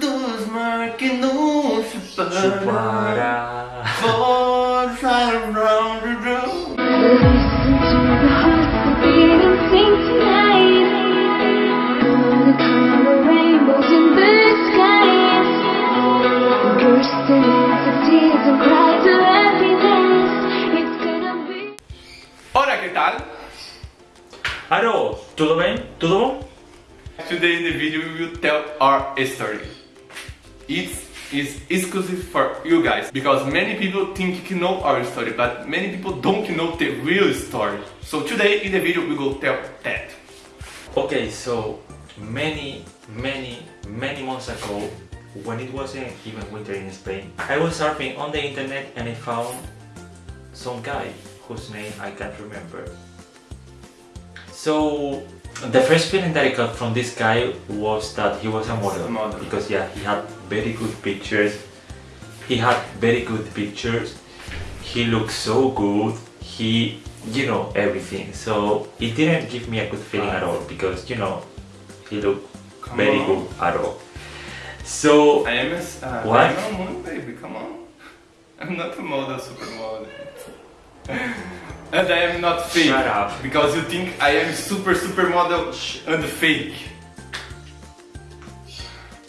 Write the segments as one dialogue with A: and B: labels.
A: dos marquinhos que nos separa
B: For
A: time round the Ora, que tal?
B: Alô, tudo bem? Tudo bom?
A: Today in the video we will tell our story. It is exclusive for you guys because many people think you know our story but many people don't know the real story. So today in the video we will tell that.
B: Okay, so many, many, many months ago, when it wasn't even winter in Spain, I was surfing on the internet and I found some guy whose name I can't remember. So the first feeling that I got from this guy was that he was a model,
A: A model.
B: because yeah, he had very good pictures. He had very good pictures. He looked so good. He, you know, everything. So it didn't give me a good feeling at all because you know, he looked
A: Come
B: very
A: on.
B: good at all. So
A: I am a, uh,
B: What?
A: I am a moon baby, come on. I'm not a model, supermodel. And I am not fake.
B: Shut up.
A: Because you think I am super supermodel and fake.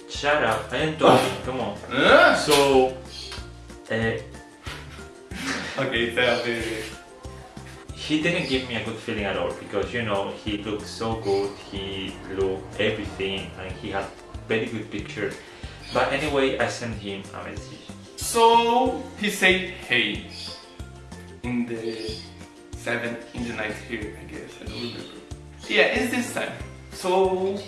B: shut up. I am talking. Come on.
A: Huh?
B: So. Uh,
A: Okay, tell me.
B: he didn't give me a good feeling at all because you know he looked so good he looked everything and he had very good picture but anyway i sent him a message
A: So he said, hey, in the seven in the night here, I guess. I don't remember. Yeah, it's this time. So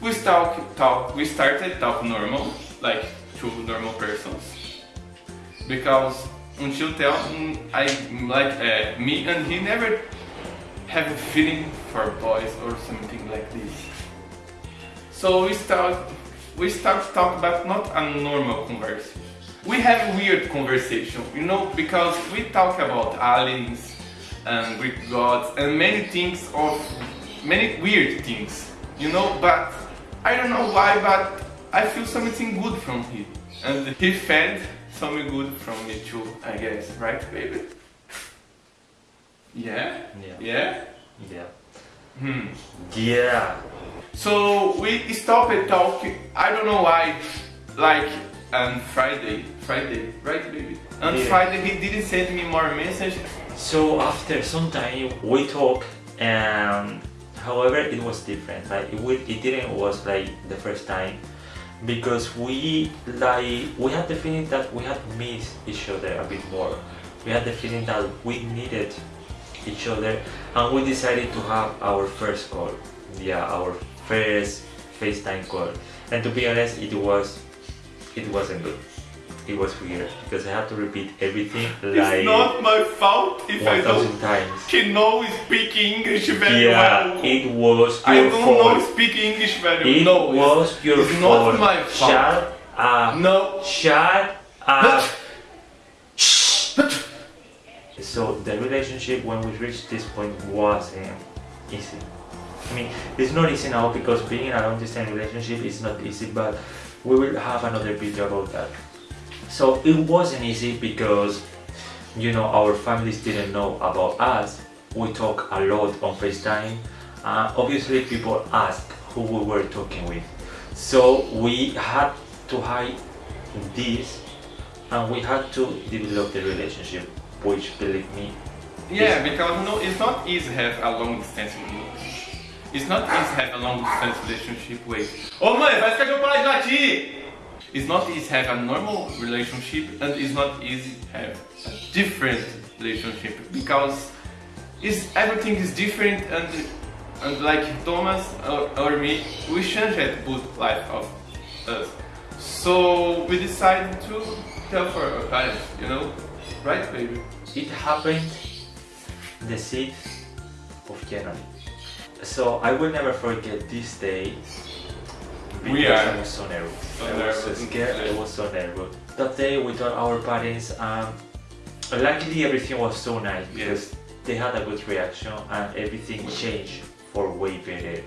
A: we start talk. We started talk normal, like two normal persons, because until tell mm, I like uh, me and he never have a feeling for boys or something like this. So we start we start talk but not a normal conversation. We have weird conversation, you know, because we talk about aliens and Greek gods and many things of many weird things, you know, but I don't know why, but I feel something good from him. And he fed something good from me too, I guess, right baby? Yeah?
B: Yeah.
A: Yeah?
B: yeah
A: Hmm.
B: yeah
A: So we stopped talking. I don't know why. Like on Friday, Friday, right, baby? On
B: Yeah.
A: Friday, he didn't send me more message.
B: so after some time we talked and however it was different like it, it didn't was like the first time because we like we had the feeling that we had missed each other a bit more we had the feeling that we needed each other and we decided to have our first call yeah our first facetime call and to be honest it was it wasn't good it was weird because i had to repeat everything like
A: it's not my fault if I
B: 1000
A: don't.
B: times
A: know speak English very well.
B: yeah
A: well.
B: it was
A: I don't
B: fault
A: know speak English very
B: it
A: well. No,
B: was
A: it's,
B: your
A: it's
B: fault
A: not my fault.
B: shut up
A: No.
B: shut up so the relationship when we reached this point wasn't easy I mean it's not easy now because being in a long distance relationship is not easy but we will have another video about that. So it wasn't easy because you know our families didn't know about us. We talk a lot on FaceTime. Uh, obviously people asked who we were talking with. So we had to hide this and we had to develop the relationship which believe me
A: Yeah, because no, it's not easy to have a long distance relationship. It's not easy to have a long distance relationship with. Ô mãe, faz que eu parar de latir! It's not easy to have a normal relationship and it's not easy to have a different relationship because it's, everything is different and and like Thomas or, or me, we changed both life of us. So we decided to tell for our parents, you know, right, baby?
B: it happened the 6th of January so I will never forget this day.
A: We are
B: I was so nervous.
A: so
B: I was so scared. I was so nervous. That day we told our parents um, luckily everything was so nice because they had a good reaction and everything changed for way better.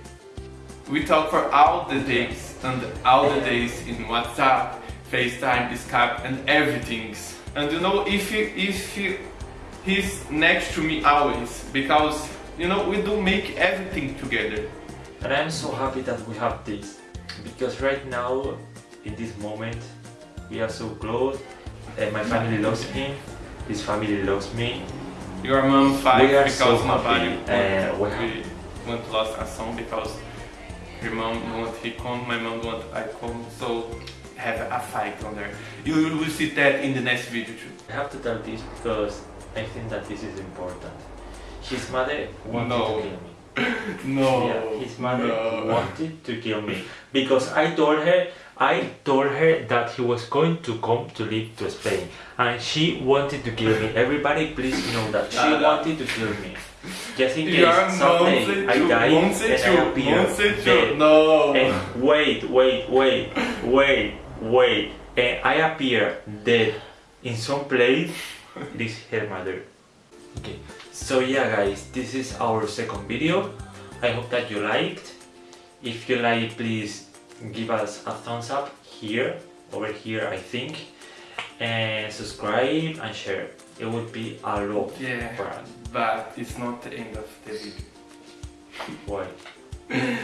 A: We talk for all the days and all the days in WhatsApp, FaceTime, Skype, and everything. And you know, if he, if he, he's next to me always, because you know we do make everything together.
B: And I'm so happy that we have this because right now, in this moment, we are so close. And my family loves him, his family loves me.
A: Your mom fight
B: We are
A: because
B: so happy,
A: want,
B: uh, we
A: we want lost a song because your mom want he come, my mom want I come, so have a fight on there. You will see that in the next video too.
B: I have to tell this because I think that this is important. His mother wanted
A: No.
B: to kill me.
A: No.
B: Yeah, his mother
A: no.
B: wanted to kill me because I told her I told her that he was going to come to live to Spain and she wanted to kill me. Everybody please know that she
A: no.
B: wanted to kill me. Just in case someday I die
A: you,
B: and I appear
A: you.
B: dead.
A: No.
B: And wait, wait, wait, wait, wait. And I appear dead in some place. It is her mother. Okay, so yeah, guys, this is our second video. I hope that you liked. If you like, please give us a thumbs up here, over here, I think, and subscribe and share. It would be a lot
A: Yeah,
B: for us.
A: but it's not the end of the video.
B: Why?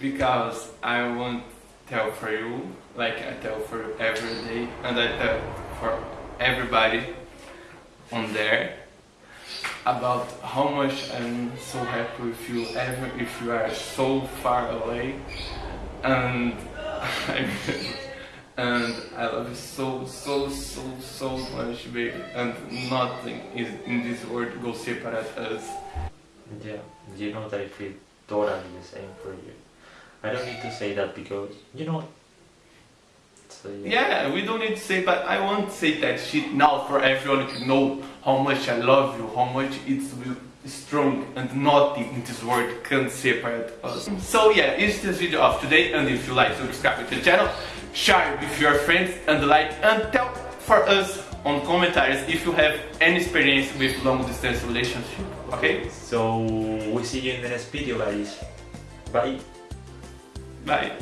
A: because I won't tell for you like I tell for every day and I tell for everybody on there about how much I'm so happy with you ever if you are so far away and and I love you so so so so much baby and nothing is in this world will separate us
B: Yeah, you know that I feel totally the same for you. I don't need to say that because, you know. So,
A: Yeah, we don't need to say, but I won't say that shit now for everyone to know how much I love you, how much it's strong and nothing in this world can separate us. So yeah, it's this video of today and if you like, subscribe to the channel, share with your friends and like and tell for us on commentaries if you have any experience with long distance relationship, okay?
B: So, we see you in the next video, guys. Bye.
A: Bye.